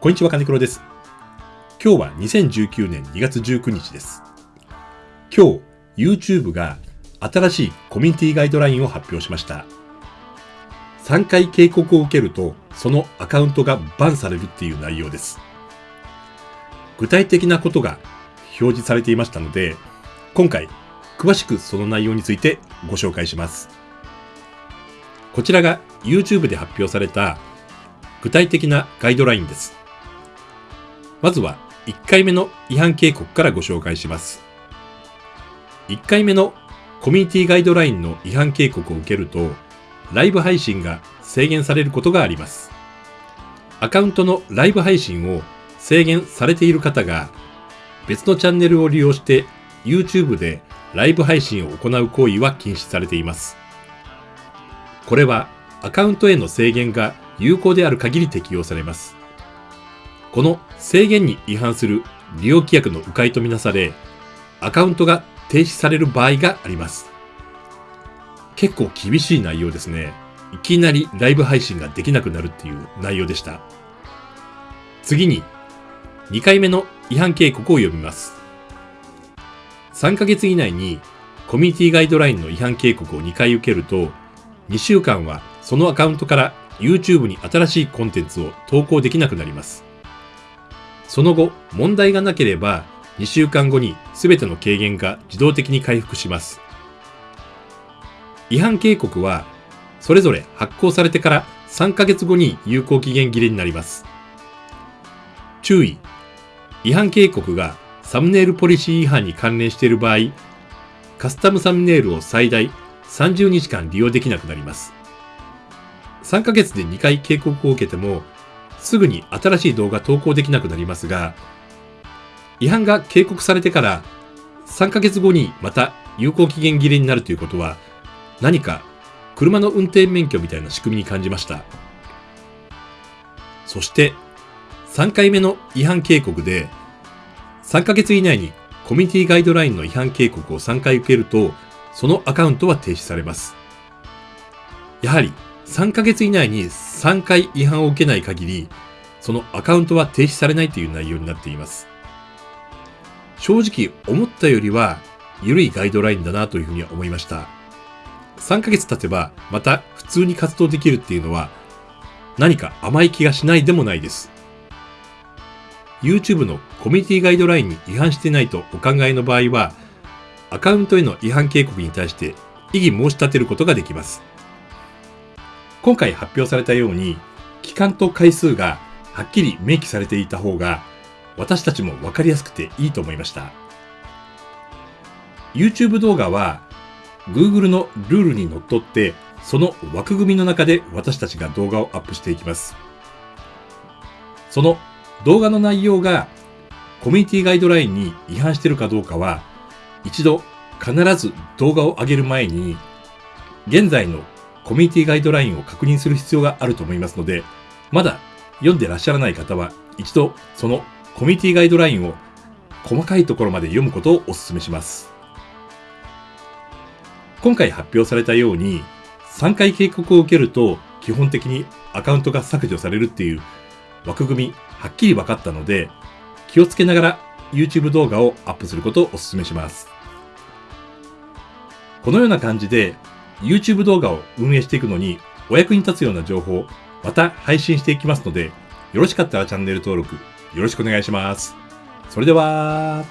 こんにちは、金黒です。今日は2019年2月19日です。今日、YouTube が新しいコミュニティガイドラインを発表しました。3回警告を受けると、そのアカウントがバンされるっていう内容です。具体的なことが表示されていましたので、今回、詳しくその内容についてご紹介します。こちらが YouTube で発表された具体的なガイドラインです。まずは1回目の違反警告からご紹介します。1回目のコミュニティガイドラインの違反警告を受けると、ライブ配信が制限されることがあります。アカウントのライブ配信を制限されている方が、別のチャンネルを利用して YouTube でライブ配信を行う行為は禁止されています。これはアカウントへの制限が有効である限り適用されます。この制限に違反する利用規約の迂回とみなされ、アカウントが停止される場合があります。結構厳しい内容ですね。いきなりライブ配信ができなくなるっていう内容でした。次に、2回目の違反警告を読みます。3ヶ月以内にコミュニティガイドラインの違反警告を2回受けると、2週間はそのアカウントから YouTube に新しいコンテンツを投稿できなくなります。その後、問題がなければ、2週間後に全ての軽減が自動的に回復します。違反警告は、それぞれ発行されてから3ヶ月後に有効期限切れになります。注意。違反警告がサムネイルポリシー違反に関連している場合、カスタムサムネイルを最大30日間利用できなくなります。3ヶ月で2回警告を受けてもすぐに新しい動画投稿できなくなりますが、違反が警告されてから3ヶ月後にまた有効期限切れになるということは、何か車の運転免許みたいな仕組みに感じました。そして、3回目の違反警告で、3ヶ月以内にコミュニティガイドラインの違反警告を3回受けると、そのアカウントは停止されます。やはり3ヶ月以内に3回違反を受けない限り、そのアカウントは停止されないという内容になっています。正直思ったよりは緩いガイドラインだなというふうには思いました。3ヶ月経てばまた普通に活動できるっていうのは何か甘い気がしないでもないです。YouTube のコミュニティガイドラインに違反してないとお考えの場合は、アカウントへの違反警告に対して異議申し立てることができます。今回発表されたように、期間と回数がはっきり明記されていた方が、私たちもわかりやすくていいと思いました。YouTube 動画は、Google のルールにのっとって、その枠組みの中で私たちが動画をアップしていきます。その動画の内容がコミュニティガイドラインに違反しているかどうかは、一度必ず動画を上げる前に、現在のコミュニティガイドラインを確認する必要があると思いますので、まだ読んでらっしゃらない方は、一度そのコミュニティガイドラインを細かいところまで読むことをお勧めします。今回発表されたように、3回警告を受けると基本的にアカウントが削除されるっていう枠組みはっきり分かったので、気をつけながら YouTube 動画をアップすることをお勧めします。このような感じで YouTube 動画を運営していくのにお役に立つような情報、また配信していきますので、よろしかったらチャンネル登録よろしくお願いします。それでは、